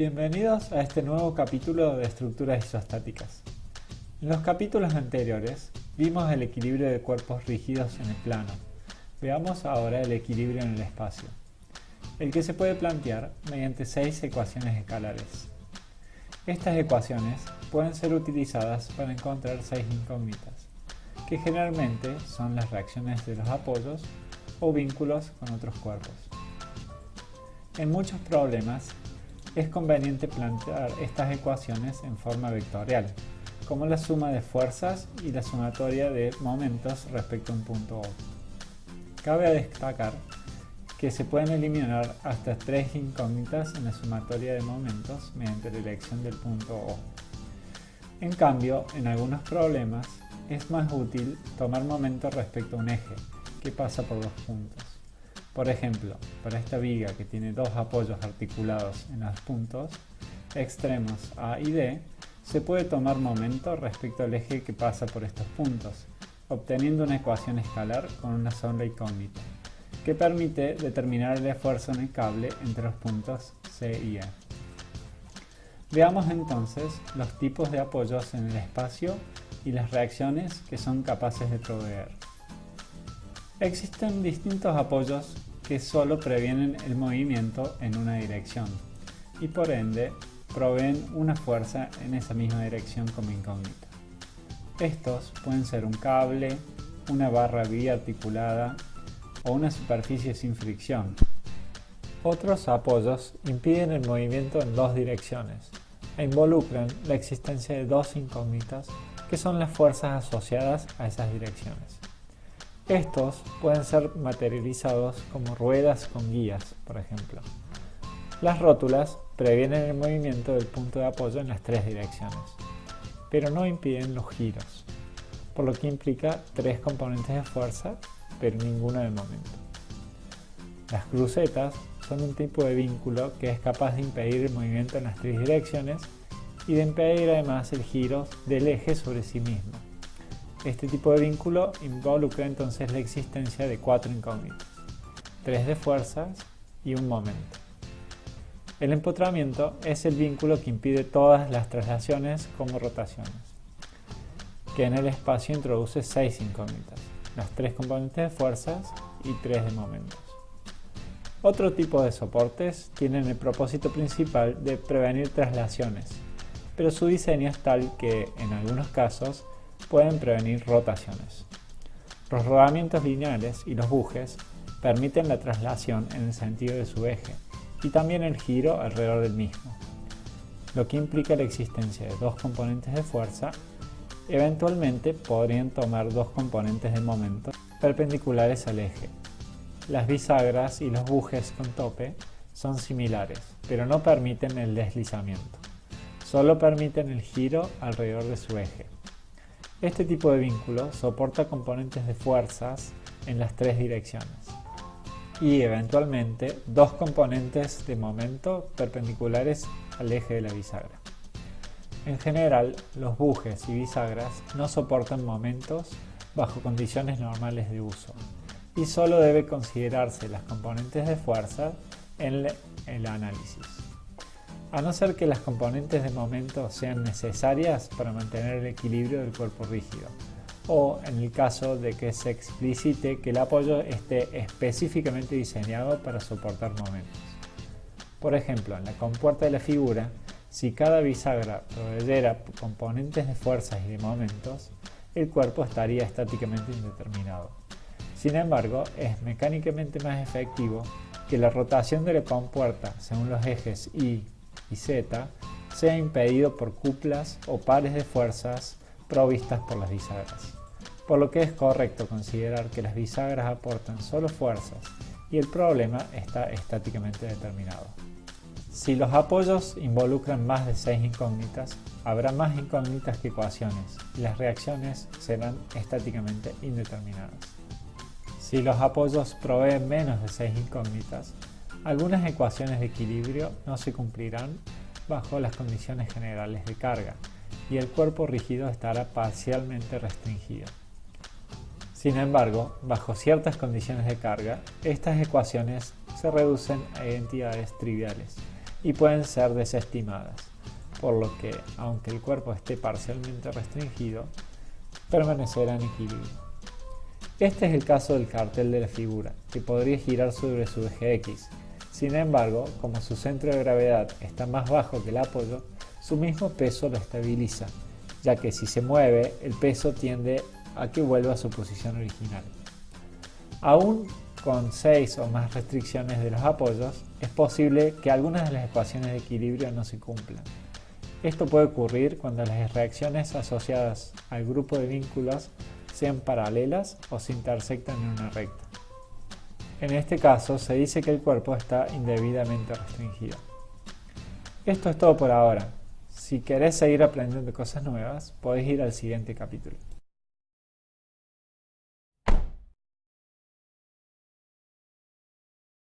Bienvenidos a este nuevo capítulo de estructuras isostáticas. En los capítulos anteriores vimos el equilibrio de cuerpos rígidos en el plano. Veamos ahora el equilibrio en el espacio, el que se puede plantear mediante seis ecuaciones escalares. Estas ecuaciones pueden ser utilizadas para encontrar seis incógnitas, que generalmente son las reacciones de los apoyos o vínculos con otros cuerpos. En muchos problemas es conveniente plantear estas ecuaciones en forma vectorial, como la suma de fuerzas y la sumatoria de momentos respecto a un punto O. Cabe destacar que se pueden eliminar hasta tres incógnitas en la sumatoria de momentos mediante la elección del punto O. En cambio, en algunos problemas es más útil tomar momento respecto a un eje, que pasa por dos puntos. Por ejemplo, para esta viga que tiene dos apoyos articulados en los puntos extremos A y D, se puede tomar momento respecto al eje que pasa por estos puntos, obteniendo una ecuación escalar con una sola incógnita, que permite determinar el esfuerzo en el cable entre los puntos C y E. Veamos entonces los tipos de apoyos en el espacio y las reacciones que son capaces de proveer. Existen distintos apoyos que solo previenen el movimiento en una dirección y por ende proveen una fuerza en esa misma dirección como incógnita. Estos pueden ser un cable, una barra biarticulada o una superficie sin fricción. Otros apoyos impiden el movimiento en dos direcciones e involucran la existencia de dos incógnitas que son las fuerzas asociadas a esas direcciones. Estos pueden ser materializados como ruedas con guías, por ejemplo. Las rótulas previenen el movimiento del punto de apoyo en las tres direcciones, pero no impiden los giros, por lo que implica tres componentes de fuerza, pero ninguno de momento. Las crucetas son un tipo de vínculo que es capaz de impedir el movimiento en las tres direcciones y de impedir además el giro del eje sobre sí mismo. Este tipo de vínculo involucra entonces la existencia de cuatro incógnitas, tres de fuerzas y un momento. El empotramiento es el vínculo que impide todas las traslaciones como rotaciones, que en el espacio introduce seis incógnitas, las tres componentes de fuerzas y tres de momentos. Otro tipo de soportes tienen el propósito principal de prevenir traslaciones, pero su diseño es tal que, en algunos casos, pueden prevenir rotaciones. Los rodamientos lineales y los bujes permiten la traslación en el sentido de su eje y también el giro alrededor del mismo, lo que implica la existencia de dos componentes de fuerza. Eventualmente podrían tomar dos componentes de momento perpendiculares al eje. Las bisagras y los bujes con tope son similares, pero no permiten el deslizamiento. Solo permiten el giro alrededor de su eje. Este tipo de vínculo soporta componentes de fuerzas en las tres direcciones y eventualmente dos componentes de momento perpendiculares al eje de la bisagra. En general, los bujes y bisagras no soportan momentos bajo condiciones normales de uso y solo debe considerarse las componentes de fuerza en el análisis a no ser que las componentes de momento sean necesarias para mantener el equilibrio del cuerpo rígido, o en el caso de que se explicite que el apoyo esté específicamente diseñado para soportar momentos. Por ejemplo, en la compuerta de la figura, si cada bisagra proveyera componentes de fuerzas y de momentos, el cuerpo estaría estáticamente indeterminado. Sin embargo, es mecánicamente más efectivo que la rotación de la compuerta según los ejes Y, y Z sea impedido por cuplas o pares de fuerzas provistas por las bisagras. Por lo que es correcto considerar que las bisagras aportan solo fuerzas y el problema está estáticamente determinado. Si los apoyos involucran más de 6 incógnitas, habrá más incógnitas que ecuaciones y las reacciones serán estáticamente indeterminadas. Si los apoyos proveen menos de 6 incógnitas, algunas ecuaciones de equilibrio no se cumplirán bajo las condiciones generales de carga y el cuerpo rígido estará parcialmente restringido. Sin embargo, bajo ciertas condiciones de carga, estas ecuaciones se reducen a identidades triviales y pueden ser desestimadas, por lo que, aunque el cuerpo esté parcialmente restringido, permanecerá en equilibrio. Este es el caso del cartel de la figura, que podría girar sobre su eje X. Sin embargo, como su centro de gravedad está más bajo que el apoyo, su mismo peso lo estabiliza, ya que si se mueve, el peso tiende a que vuelva a su posición original. Aún con 6 o más restricciones de los apoyos, es posible que algunas de las ecuaciones de equilibrio no se cumplan. Esto puede ocurrir cuando las reacciones asociadas al grupo de vínculos sean paralelas o se intersectan en una recta. En este caso se dice que el cuerpo está indebidamente restringido. Esto es todo por ahora. Si querés seguir aprendiendo cosas nuevas, podés ir al siguiente capítulo.